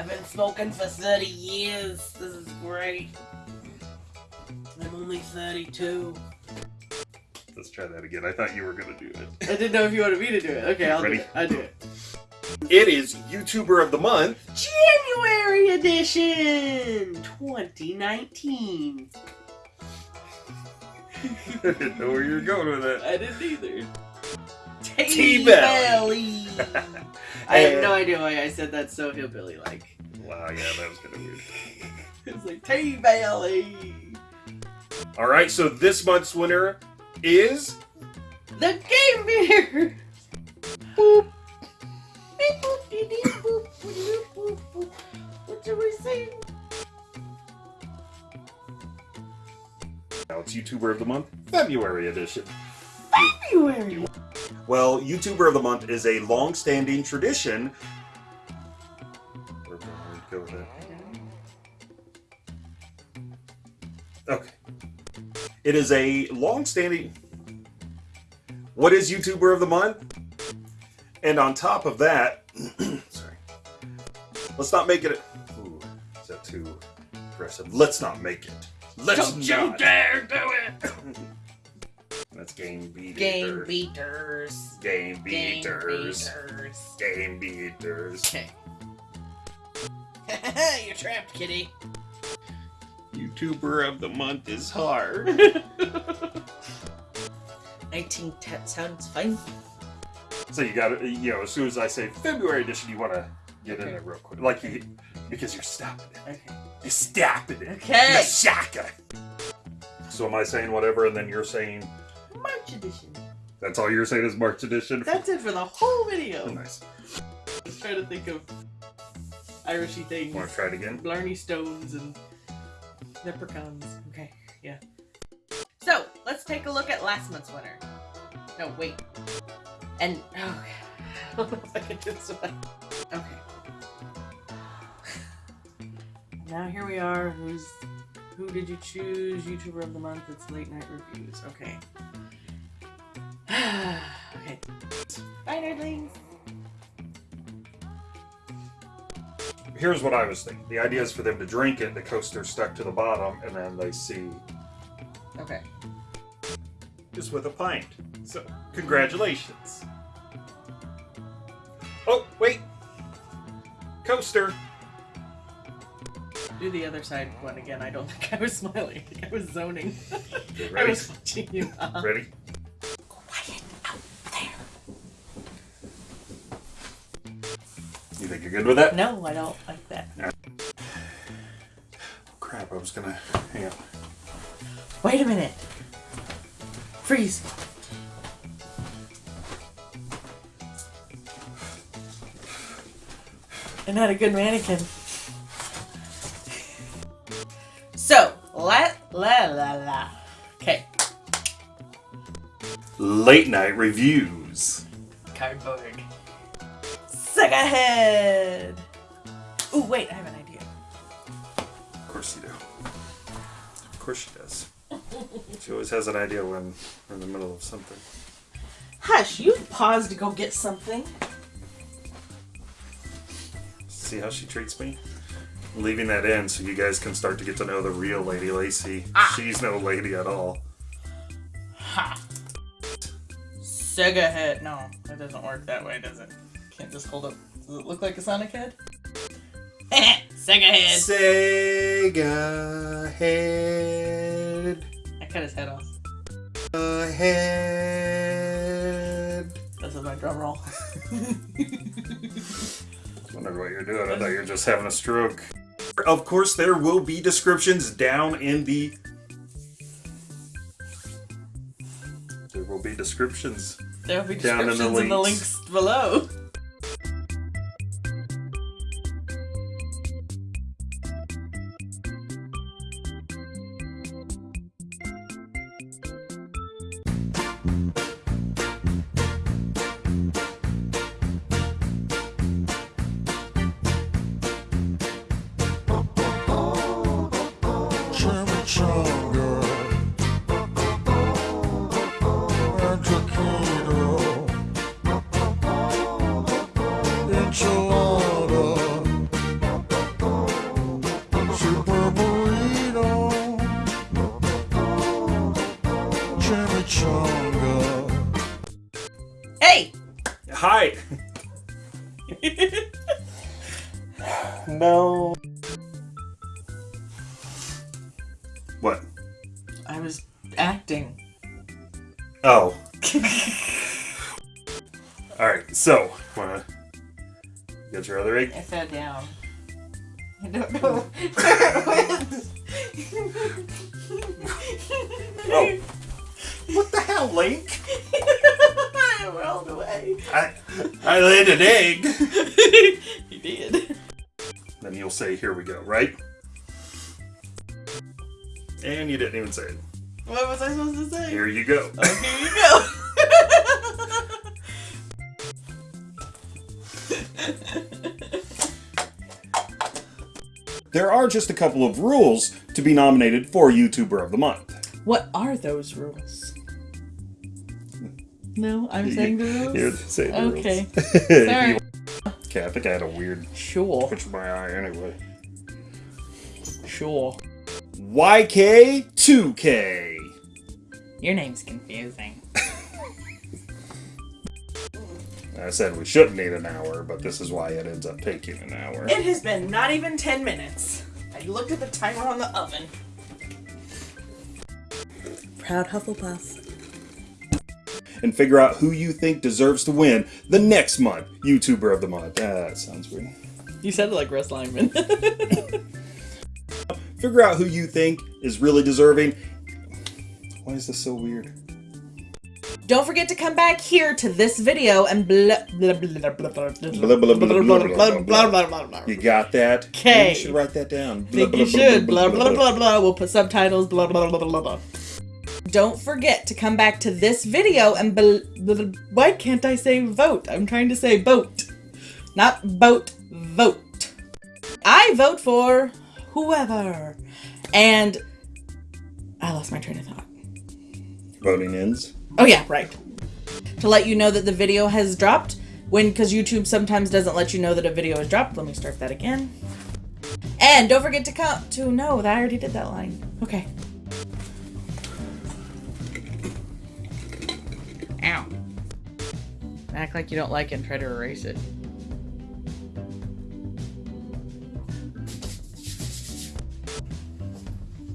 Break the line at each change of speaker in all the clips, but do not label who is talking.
I've been smoking for 30 years. This is great. I'm only 32.
Let's try that again. I thought you were gonna do it.
I didn't know if you wanted me to do it. Okay, I'll
Ready?
do it. I'll do it.
It is YouTuber of the month.
January edition 2019.
I didn't know where you were going with that.
I didn't either.
T-Belly.
I have no idea why I said that so hillbilly like.
Wow, yeah, that was kind of weird.
It's like T-Belly.
All right, so this month's winner is
The Game Beer. Boop. Beep, boop, dee, dee, boop, boop, boop, boop. What do we sing?
now it's YouTuber of the month, February edition.
February.
Well, YouTuber of the month is a long-standing tradition. Where do I go with that? Okay. It is a long-standing. What is YouTuber of the month? And on top of that, sorry. Let's not make it. Ooh, is that too aggressive? Let's not make it. Let's
Don't you dare do it.
That's game beaters.
Game beaters.
Game
Game
beaters.
beaters.
Game beaters.
Okay. You're trapped, kitty.
YouTuber of the month is hard.
19 10 sounds fine.
so you got to, you know, as soon as I say February edition, you want to get in there real quick, like you, because you're stopping it.
Okay.
You're stopping it.
Okay.
You're shaka. So am I saying whatever, and then you're saying
March edition.
that's all you're saying is March edition?
That's it for the whole video.
nice.
Just trying to think of Irishy things.
Want to try it again?
Blarney Stones and leprechauns. Okay, yeah. So, let's take a look at last month's winner. No, wait. And, oh, I don't know if I can do this one. Okay. Now here we are. Who's, who did you choose? YouTuber of the month. It's late night reviews. Okay. Bye, nerdlings.
Here's what I was thinking. The idea is for them to drink it, the coaster stuck to the bottom, and then they see
Okay.
just with a pint. So, congratulations. Oh, wait. Coaster.
Do the other side one again. I don't think I was smiling. I I was zoning. I was watching you.
Ready? You good with that?
No, I don't like that.
Crap, I was gonna. Hang on.
Wait a minute. Freeze. And not a good mannequin. So, la la la la. Okay.
Late night reviews. Always has an idea when we're in the middle of something.
Hush, you paused to go get something.
See how she treats me? I'm leaving that in so you guys can start to get to know the real Lady Lacey.
Ah.
She's no lady at all.
Ha! Sega head. No, that doesn't work that way, does it? Can't just hold up. Does it look like a Sonic head? Sega head!
Sega head.
I cut his head off.
Head.
This is my drum roll.
I Wondered what you're doing. I thought you were just having a stroke. Of course, there will be descriptions down in the. There will be descriptions.
There will be
Down in the
descriptions in the
links.
links below.
Alright, so, wanna get your other egg?
I fell down. I don't know where it oh. went.
Oh. What the hell, Link?
I rolled away.
I, I laid an egg.
he did.
Then you'll say, here we go, right? And you didn't even say it.
What was I supposed to say?
Here you go.
Oh, here you go.
There are just a couple of rules to be nominated for YouTuber of the Month.
what are those rules? No, I'm saying the rules.
Say the
Okay.
rules.
Sorry.
Okay, I think I had a weird
Sure.
twitch of my eye anyway.
Sure.
YK2K.
Your name's confusing.
I said we shouldn't need an hour, but this is why it ends up taking an hour.
It has been not even 10 minutes. I looked at the timer on the oven. Proud Hufflepuff.
And figure out who you think deserves to win the next month YouTuber of the Month. Ah, that sounds weird.
You said it like Russ Lyman.
Figure out who you think is really deserving. Why is this so weird?
Don't forget to come back here to this video and blah blah blah blah blah blah
Blah, blah, blah, blah, blah, blah,
blah blah blah blah.
You got that?
'Kay.
You should write that down.
Think you should. Blah blah blah blah. We'll put subtitles. Blah blah blah blah blah. Don't forget to come back to this video and why can't I say vote? I'm trying to say boat, not boat. Vote. I vote for whoever, and I lost my train of thought.
Voting ends.
Oh yeah, right. To let you know that the video has dropped when because YouTube sometimes doesn't let you know that a video is dropped. Let me start that again. And don't forget to count to no, that I already did that line. Okay. Ow. Act like you don't like it and try to erase it.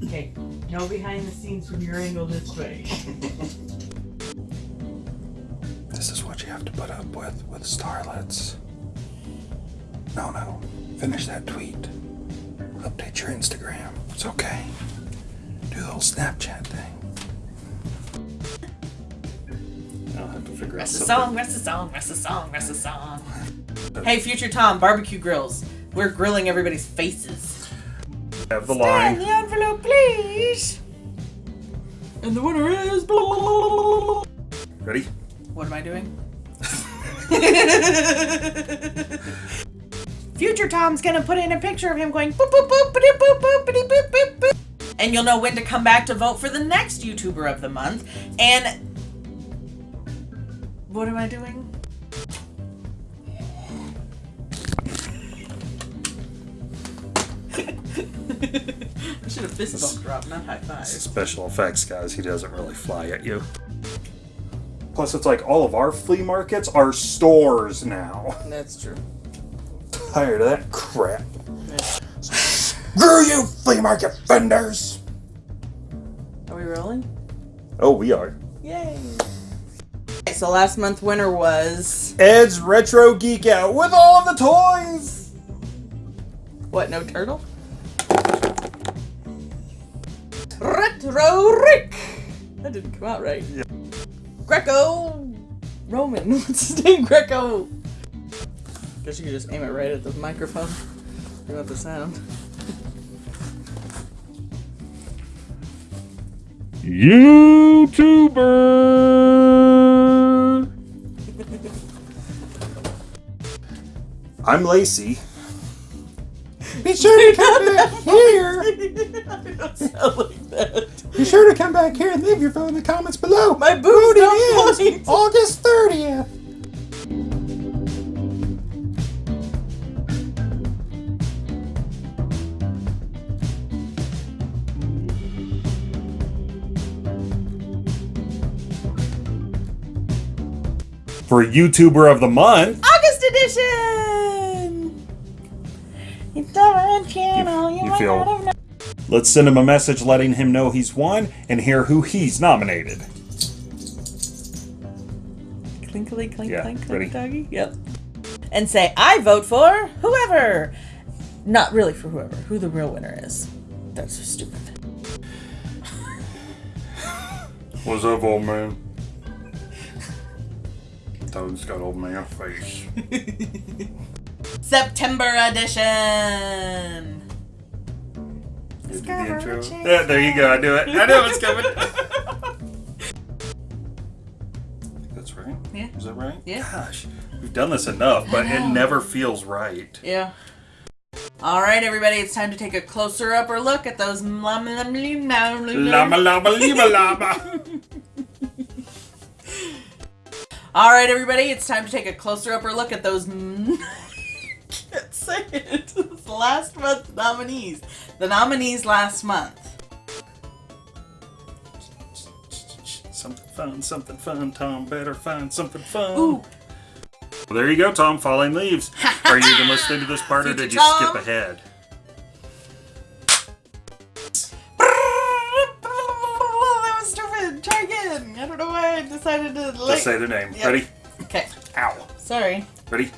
Okay, no behind the scenes from your angle this way.
This is what you have to put up with with starlets. No, no. Finish that tweet. Update your Instagram. It's okay. Do the whole Snapchat thing. I'll have to figure
Rest the
something.
song, rest the song, rest the song, rest the song. Hey, Future Tom, barbecue grills. We're grilling everybody's faces.
Have the
Scan
line.
the envelope, please. And the winner is. Blah, blah, blah, blah, blah.
Ready?
What am I doing? Future Tom's gonna put in a picture of him going boop boop boop boop boop boop boop boop boop boop. And you'll know when to come back to vote for the next YouTuber of the month. And what am I doing? I should have fist bump drop, not high five.
Special effects, guys. He doesn't really fly at you. Plus, it's like all of our flea markets are stores now.
That's true.
Tired of that crap. Screw you, flea market vendors!
Are we rolling?
Oh, we are.
Yay! So last month winner was
Ed's Retro Geek Out with all the toys!
what? No turtle. That didn't come out right.
Yeah.
Greco Roman. What's his name? Greco. Guess you could just aim it right at the microphone. You want the sound.
YouTuber! I'm Lacey. Be sure to come back here!
Don't sound like that.
Be sure to come back here and leave your vote in the comments below.
My booty don't point.
August 30th. For YouTuber of the Month,
August edition. YouTube channel. You,
you
might
feel-
not have known.
Let's send him a message letting him know he's won and hear who he's nominated.
Clinkly clink
Yeah,
clink
ready?
clink doggy. Yep. And say, I vote for whoever. Not really for whoever. Who the real winner is. That's so stupid.
What's up, old man? Toad's got old man face.
September edition.
Did
Discover
the intro? Yeah, there you go. I knew it. I knew it was coming. That's right.
Yeah.
Is that right?
Yeah.
Gosh, we've done this enough, but it never feels right.
Yeah. All right, everybody, it's time to take a closer upper look at those. Llama
Lama lama lima lama.
All right, everybody, it's time to take a closer upper look at those. Can't say it. It's last month's nominees. The nominees last month.
Something fun, something fun. Tom better find something fun.
Ooh.
Well, there you go, Tom. Falling leaves. Are you even listening to this part, or did you
Tom.
skip ahead?
That was stupid. Try again. I don't know why I decided to. Like...
Just say the name.
Yep.
Ready?
Okay.
Ow.
Sorry.
Ready?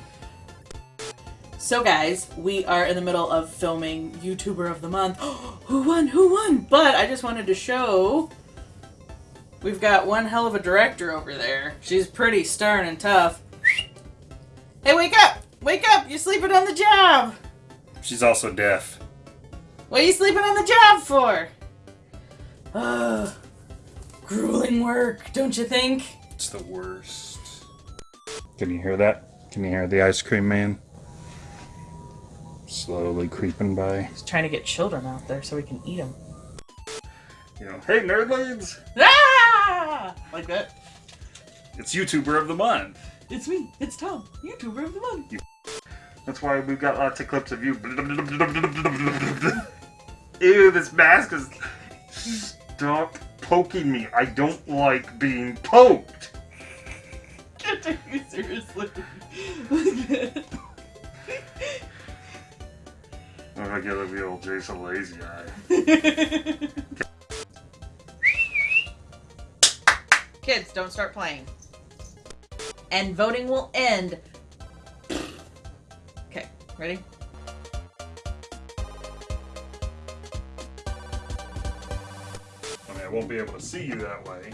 So, guys, we are in the middle of filming YouTuber of the Month. who won? Who won? But I just wanted to show. We've got one hell of a director over there. She's pretty stern and tough. Hey, wake up! Wake up! You're sleeping on the job!
She's also deaf.
What are you sleeping on the job for? Ugh. Grueling work, don't you think?
It's the worst. Can you hear that? Can you hear the ice cream man? Slowly creeping by.
He's trying to get children out there so we can eat them.
You know, hey nerdlings!
Ah! Like that.
It's YouTuber of the month.
It's me. It's Tom, YouTuber of the month.
That's why we've got lots of clips of you. Ew, this mask is. Stop poking me. I don't like being poked.
Can't take you seriously.
I gotta be old Jason Lazy Eye.
Kids, don't start playing. And voting will end. Okay, ready?
I mean, I won't be able to see you that way.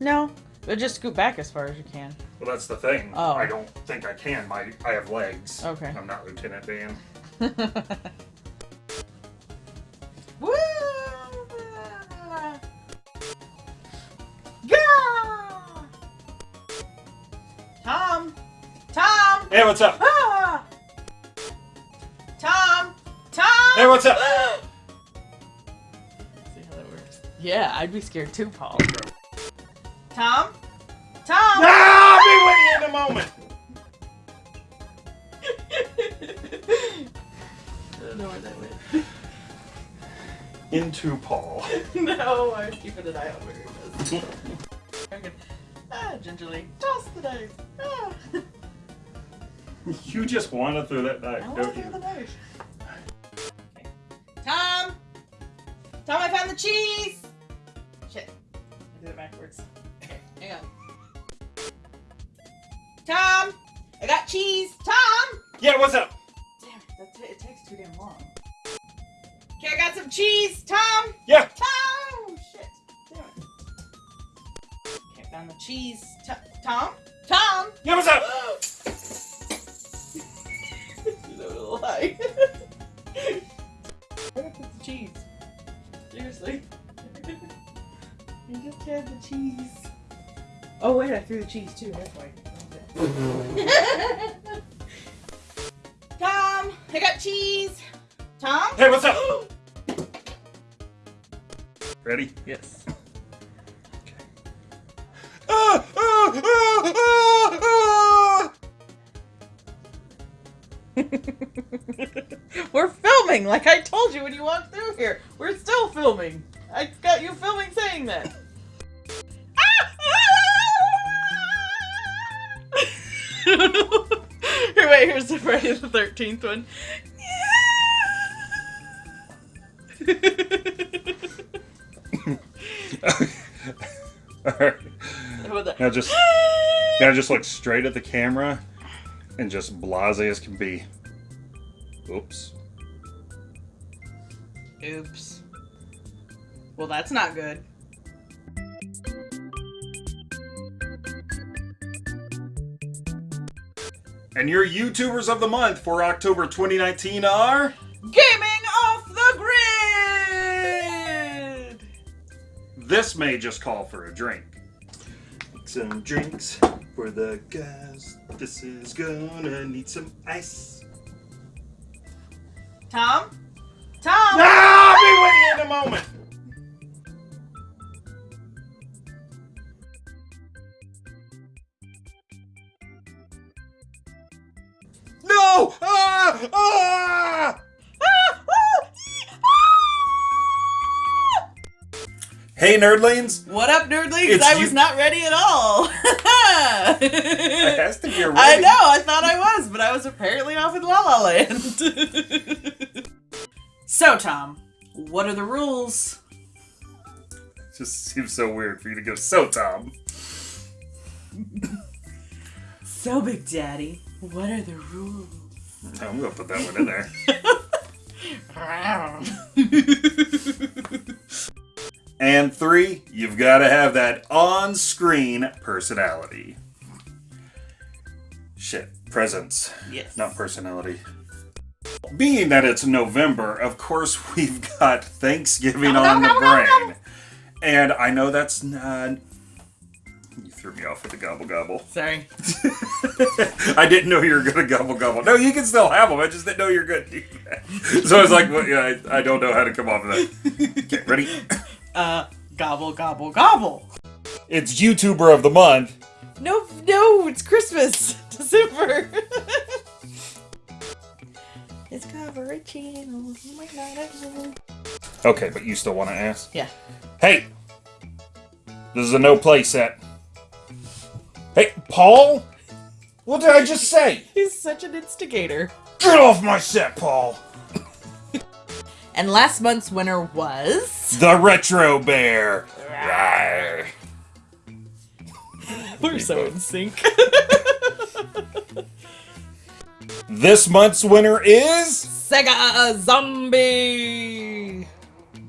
No, but just scoot back as far as you can.
Well, that's the thing.
Oh.
I don't think I can. My I have legs.
Okay.
I'm not Lieutenant Dan.
Woo! Yeah! Tom! Tom!
Hey, what's up?
Ah! Tom! Tom!
Hey, what's up?
See how that works. Yeah, I'd be scared too, Paul. Tom? Tom!
Moment.
I don't know where that went.
Into Paul.
no, I was keeping an eye on where it was. Ah, gingerly. Toss the dice. Ah.
You just want to throw that
I
knife,
want to
don't
throw
you?
the dice. Okay. Tom! Tom, I found the cheese! Shit. I did it backwards. Okay, hang on. Tom! I got cheese! Tom!
Yeah, what's up?
Damn it, that it takes too damn long. Okay, I got some cheese! Tom!
Yeah.
Tom! Oh, shit. Damn it. Okay, I found the cheese. T- Tom? Tom!
Yeah, what's up?
that was a lie. Where did I put the cheese? Seriously. I just had the cheese. Oh wait, I threw the cheese too. That's why. Tom, I got cheese. Tom.
Hey, what's up? Ready?
Yes.
Ah, ah, ah, ah, ah.
We're filming, like I told you when you walked through here. We're still filming. I got you filming saying that. Here's the Friday the 13th one.
Alright. Now just now just look straight at the camera and just blase as can be. Oops.
Oops. Well, that's not good.
And your YouTubers of the month for October 2019 are
Gaming off the grid!
this may just call for a drink. Some drinks for the guys. This is gonna need some ice.
Tom? Tom!
Ah, I'll be with you in a moment. Hey, nerdlings!
What up, nerdlings?
It's
I was not ready at all.
It has to be a
I
ready.
I know, I thought I was, but I was apparently off in La La Land. so, Tom, what are the rules?
Just seems so weird for you to go, so Tom.
So, Big Daddy, what are the rules?
I'm gonna put that one in there. And three, you've got to have that on screen personality. Shit, presence,
yes.
not personality. Being that it's November, of course we've got Thanksgiving
Gobble,
on the
gobble, gobble, gobble.
brain. And I know that's not. You threw me off with the gobble gobble.
Sorry.
I didn't know you were gonna gobble gobble. No, you can still have them. I just didn't know you were gonna do that. So I was like, well, yeah, I, I don't know how to come off of that. Okay, ready?
Uh, gobble, gobble, gobble.
It's YouTuber of the month.
No, no, it's Christmas. December. it's cover channel. You might not have.
Okay, but you still want to ask?
Yeah.
Hey, this is a no play set. Hey, Paul. What did I just say?
He's such an instigator.
Get off my set, Paul.
And last month's winner was.
The Retro Bear. Rawr.
We're so in sync.
This month's winner is.
Sega Zombie.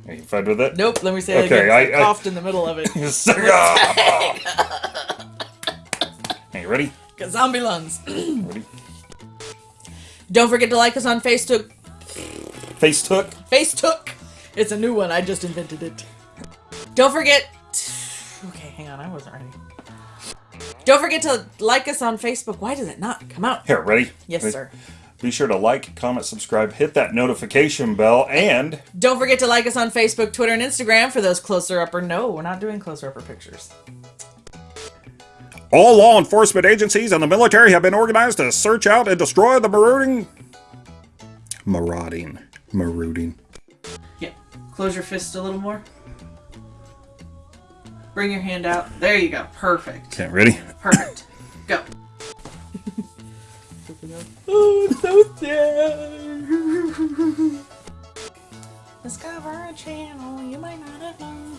Are you fine with it?
Nope, let me say that
Okay,
again.
I-
I,
I-
coughed in the middle of it.
Sega. hey, you ready?
Zombie lungs.
Ready?
Don't forget to like us on Facebook.
Face took.
Face Took! It's a new one. I just invented it. Don't forget. Okay, hang on. I wasn't ready. Don't forget to like us on Facebook. Why does it not come out?
Here, ready?
Yes,
Ready?
sir.
Be sure to like, comment, subscribe, hit that notification bell, and
Don't forget to like us on Facebook, Twitter, and Instagram for those closer upper. No, we're not doing closer upper pictures.
all law enforcement agencies and the military have been organized to search out and destroy the marauding. Marauding. Marauding.
Yeah. Close your fist a little more. Bring your hand out. There you go. Perfect.
Okay, ready?
Perfect. Go. oh, it's so sad. Discover a channel you might not have known.